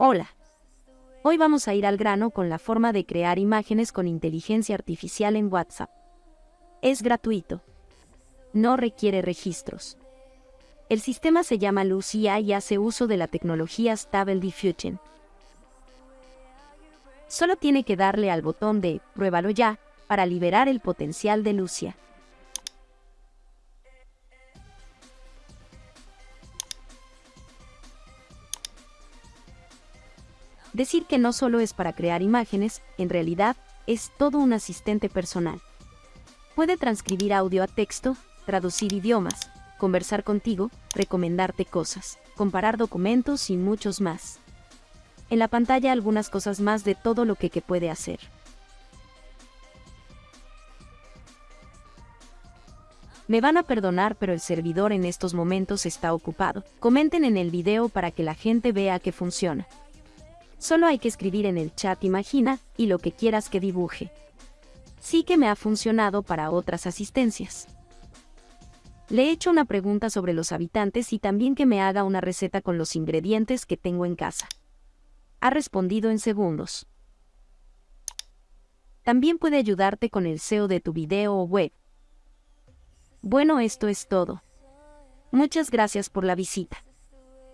Hola. Hoy vamos a ir al grano con la forma de crear imágenes con inteligencia artificial en WhatsApp. Es gratuito. No requiere registros. El sistema se llama Lucia y hace uso de la tecnología Stable Diffusion. Solo tiene que darle al botón de Pruébalo ya para liberar el potencial de Lucia. Decir que no solo es para crear imágenes, en realidad, es todo un asistente personal. Puede transcribir audio a texto, traducir idiomas, conversar contigo, recomendarte cosas, comparar documentos y muchos más. En la pantalla algunas cosas más de todo lo que, que puede hacer. Me van a perdonar pero el servidor en estos momentos está ocupado. Comenten en el video para que la gente vea que funciona. Solo hay que escribir en el chat imagina y lo que quieras que dibuje. Sí que me ha funcionado para otras asistencias. Le he hecho una pregunta sobre los habitantes y también que me haga una receta con los ingredientes que tengo en casa. Ha respondido en segundos. También puede ayudarte con el SEO de tu video o web. Bueno, esto es todo. Muchas gracias por la visita.